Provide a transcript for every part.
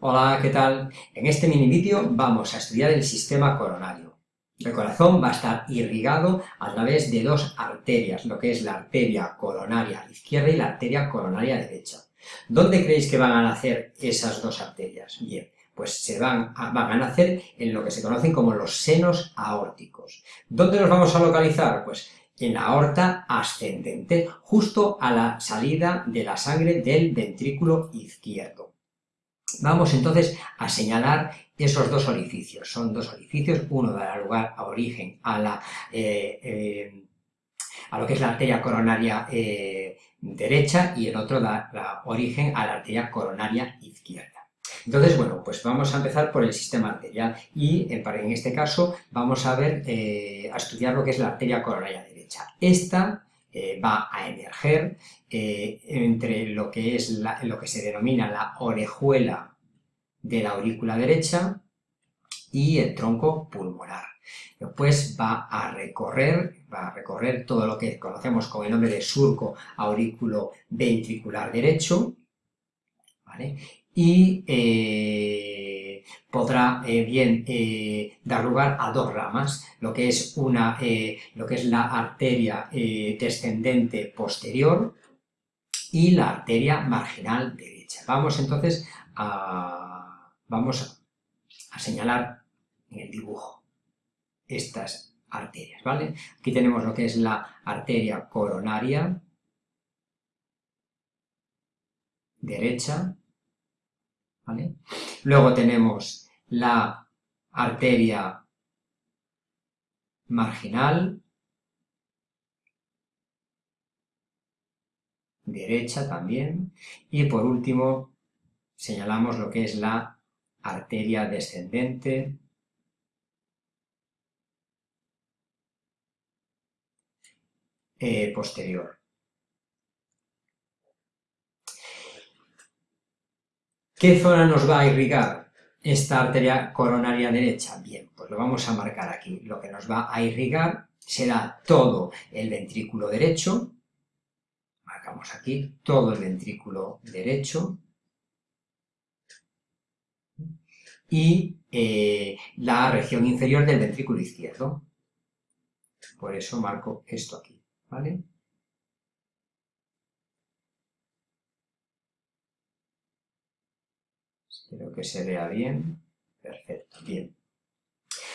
Hola, ¿qué tal? En este mini vídeo vamos a estudiar el sistema coronario. El corazón va a estar irrigado a través de dos arterias, lo que es la arteria coronaria izquierda y la arteria coronaria derecha. ¿Dónde creéis que van a nacer esas dos arterias? Bien, pues se van a, van a nacer en lo que se conocen como los senos aórticos. ¿Dónde los vamos a localizar? Pues en la aorta ascendente, justo a la salida de la sangre del ventrículo izquierdo. Vamos entonces a señalar esos dos orificios. Son dos orificios, uno dará lugar a origen a, la, eh, eh, a lo que es la arteria coronaria eh, derecha y el otro da, origen a la arteria coronaria izquierda. Entonces, bueno, pues vamos a empezar por el sistema arterial y en este caso vamos a ver, a estudiar lo que es la arteria coronaria derecha. Esta va a emerger eh, entre lo que es lo que se denomina la orejuela de la aurícula derecha y el tronco pulmonar. Después va a recorrer, va a recorrer todo lo que conocemos con el nombre de surco aurículo ventricular derecho, y eh, podrá eh, bien dar lugar a dos ramas, lo que es, una, lo que es la arteria descendente posterior, y la arteria marginal derecha. Vamos entonces a, vamos a señalar en el dibujo estas arterias, ¿vale? Aquí tenemos lo que es la arteria coronaria derecha, Luego tenemos la arteria marginal derecha también, y por último señalamos lo que es la arteria descendente eh, posterior. ¿Qué zona nos va a irrigar esta arteria coronaria derecha? Bien, pues lo vamos a marcar aquí. Lo que nos va a irrigar será todo el ventrículo derecho, marcamos aquí todo el ventrículo derecho y eh, la región inferior del ventrículo izquierdo. Por eso marco esto aquí, ¿vale? Espero que se vea bien. Perfecto, bien.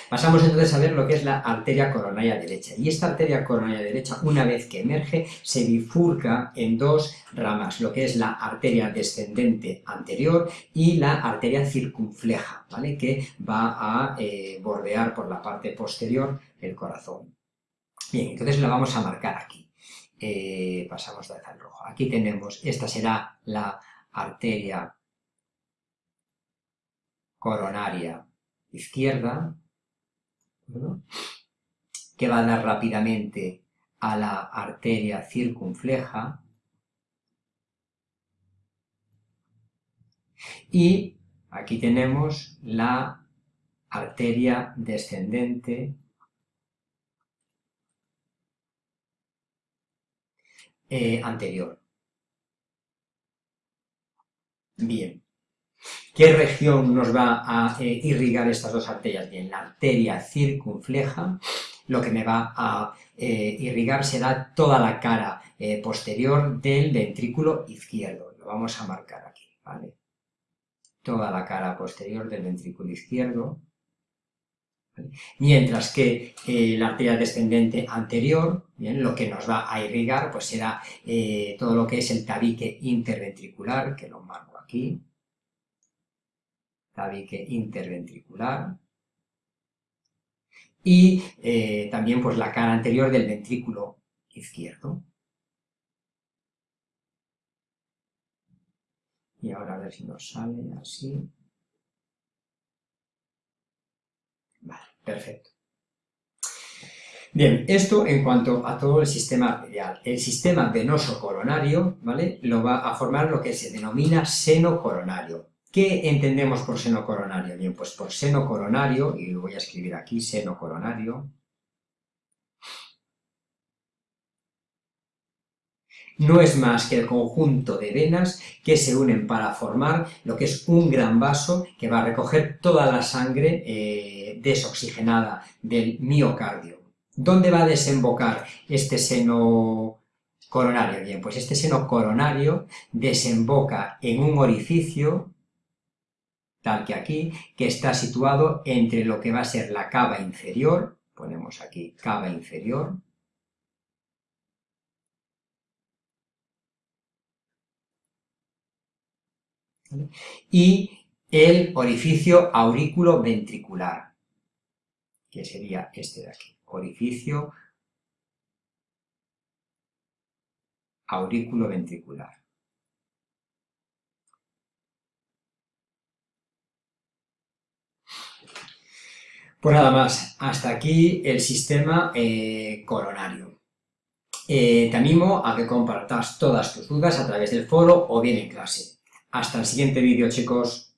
Pasamos entonces a ver lo que es la arteria coronaria derecha. Y esta arteria coronaria derecha, una vez que emerge, se bifurca en dos ramas, lo que es la arteria descendente anterior y la arteria circunfleja, ¿vale? que va a eh, bordear por la parte posterior el corazón. Bien, entonces la vamos a marcar aquí. Eh, pasamos de al rojo. Aquí tenemos, esta será la arteria coronaria izquierda, que va a dar rápidamente a la arteria circunfleja. Y aquí tenemos la arteria descendente. Eh, anterior. Bien, ¿Qué región nos va a eh, irrigar estas dos arterias? Bien, la arteria circunfleja, lo que me va a eh, irrigar será toda la cara eh, posterior del ventrículo izquierdo. Lo vamos a marcar aquí, ¿vale? Toda la cara posterior del ventrículo izquierdo. Mientras que la arteria descendente anterior, bien, lo que nos va a irrigar pues será todo lo que es el tabique interventricular, que lo marco aquí, tabique interventricular, y eh, también pues la cara anterior del ventrículo izquierdo. Y ahora a ver si nos sale así. Vale, perfecto. Bien, esto en cuanto a todo el sistema arterial. El sistema venoso coronario, ¿vale? Lo va a formar lo que se denomina seno coronario. ¿Qué entendemos por seno coronario? Bien, pues por seno coronario, y lo voy a escribir aquí, seno coronario, no es más que el conjunto de venas que se unen para formar lo que es un gran vaso que va a recoger toda la sangre eh, desoxigenada del miocardio. ¿Dónde va a desembocar este seno coronario? Bien, pues este seno coronario desemboca en un orificio, tal que aquí, que está situado entre lo que va a ser la cava inferior, ponemos aquí cava inferior, y el orificio aurículo ventricular, que sería este de aquí, orificio aurículo ventricular. Pues nada más, hasta aquí el sistema eh, coronario. Eh, te animo a que compartas todas tus dudas a través del foro o bien en clase. Hasta el siguiente vídeo, chicos.